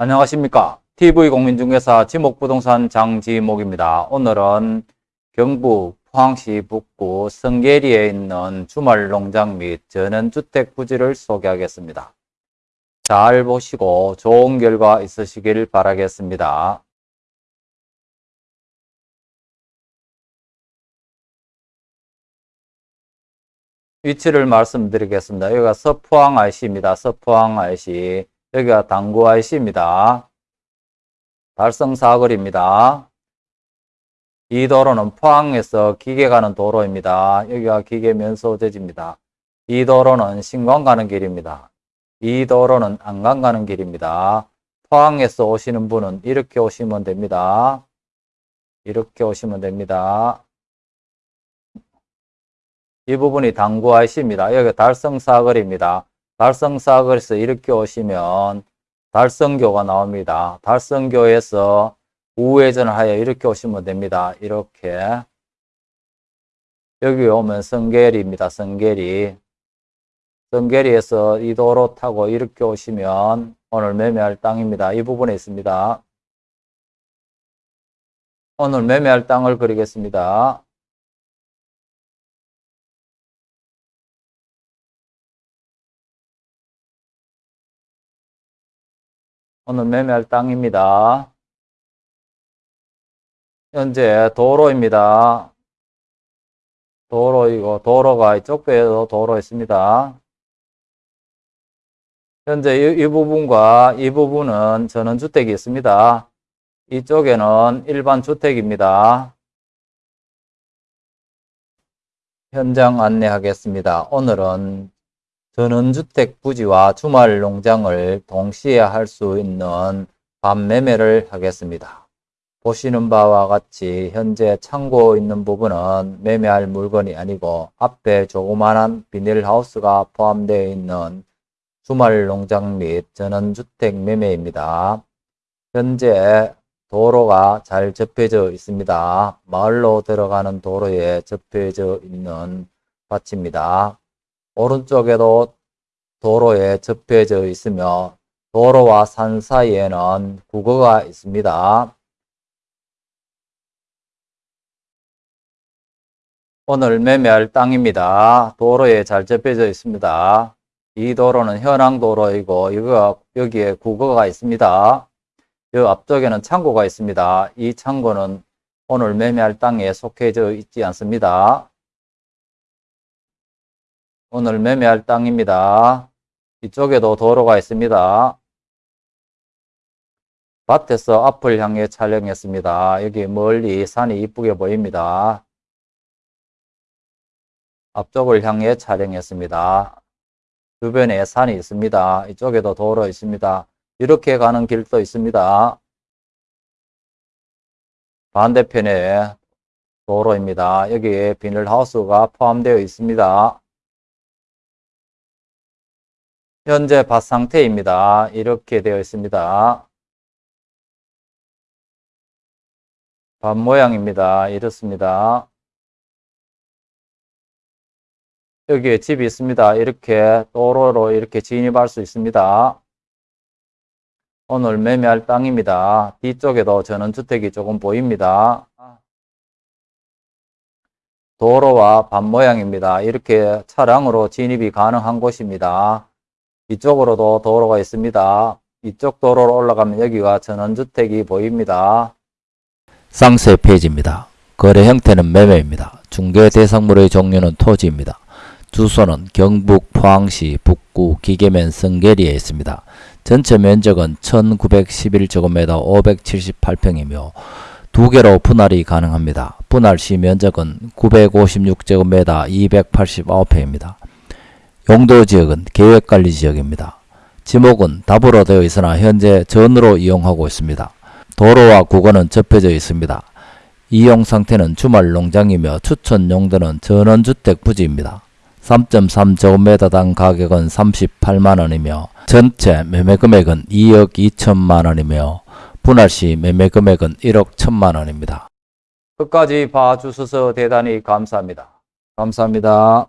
안녕하십니까. TV공인중개사 지목부동산 장지목입니다. 오늘은 경북 포항시 북구 성계리에 있는 주말 농장 및 전원주택 부지를 소개하겠습니다. 잘 보시고 좋은 결과 있으시길 바라겠습니다. 위치를 말씀드리겠습니다. 여기가 서포항 IC입니다. 서포항 IC. 여기가 당구 IC입니다. 달성 사거리입니다. 이 도로는 포항에서 기계 가는 도로입니다. 여기가 기계 면소재지입니다. 이 도로는 신광 가는 길입니다. 이 도로는 안강 가는 길입니다. 포항에서 오시는 분은 이렇게 오시면 됩니다. 이렇게 오시면 됩니다. 이 부분이 당구 IC입니다. 여기 달성 사거리입니다. 달성사거리에서 이렇게 오시면 달성교가 나옵니다. 달성교에서 우회전을 하여 이렇게 오시면 됩니다. 이렇게 여기 오면 성계리입니다. 성계리 성계리에서 이 도로 타고 이렇게 오시면 오늘 매매할 땅입니다. 이 부분에 있습니다. 오늘 매매할 땅을 그리겠습니다. 오늘 매매할 땅입니다. 현재 도로입니다. 도로이고 도로가 이쪽 배에도 도로 있습니다. 현재 이, 이 부분과 이 부분은 전원주택이 있습니다. 이쪽에는 일반 주택입니다. 현장 안내하겠습니다. 오늘은 전원주택 부지와 주말 농장을 동시에 할 수 있는 밤매매를 하겠습니다. 보시는 바와 같이 현재 창고 있는 부분은 매매할 물건이 아니고 앞에 조그만한 비닐하우스가 포함되어 있는 주말 농장 및 전원주택 매매입니다. 현재 도로가 잘 접혀져 있습니다. 마을로 들어가는 도로에 접혀져 있는 밭입니다. 오른쪽에도 도로에 접혀져 있으며 도로와 산 사이에는 국어가 있습니다. 오늘 매매할 땅입니다. 도로에 잘 접혀져 있습니다. 이 도로는 현황도로이고 이거 여기에 국어가 있습니다. 이 앞쪽에는 창고가 있습니다. 이 창고는 오늘 매매할 땅에 속해져 있지 않습니다. 오늘 매매할 땅입니다. 이쪽에도 도로가 있습니다. 밭에서 앞을 향해 촬영했습니다. 여기 멀리 산이 이쁘게 보입니다. 앞쪽을 향해 촬영했습니다. 주변에 산이 있습니다. 이쪽에도 도로 있습니다. 이렇게 가는 길도 있습니다. 반대편에 도로입니다. 여기에 비닐하우스가 포함되어 있습니다. 현재 밭 상태입니다. 이렇게 되어 있습니다. 밭 모양입니다. 이렇습니다. 여기에 집이 있습니다. 이렇게 도로로 이렇게 진입할 수 있습니다. 오늘 매매할 땅입니다. 뒤쪽에도 전원주택이 조금 보입니다. 도로와 밭 모양입니다. 이렇게 차량으로 진입이 가능한 곳입니다. 이쪽으로도 도로가 있습니다. 이쪽 도로로 올라가면 여기가 전원주택이 보입니다. 쌍세 페이지입니다. 거래 형태는 매매입니다. 중개 대상물의 종류는 토지입니다. 주소는 경북 포항시 북구 기계면 성계리에 있습니다. 전체 면적은 1911제곱미터 578평이며 두 개로 분할이 가능합니다. 분할 시 면적은 956제곱미터 289평입니다. 용도 지역은 계획관리 지역입니다. 지목은 답으로 되어 있으나 현재 전으로 이용하고 있습니다. 도로와 국어는 접혀져 있습니다. 이용 상태는 주말 농장이며 추천 용도는 전원주택 부지입니다. 3.3제곱미터당 가격은 38만원이며 전체 매매금액은 2억 2천만원이며 분할시 매매금액은 1억 1천만원입니다. 끝까지 봐주셔서 대단히 감사합니다. 감사합니다.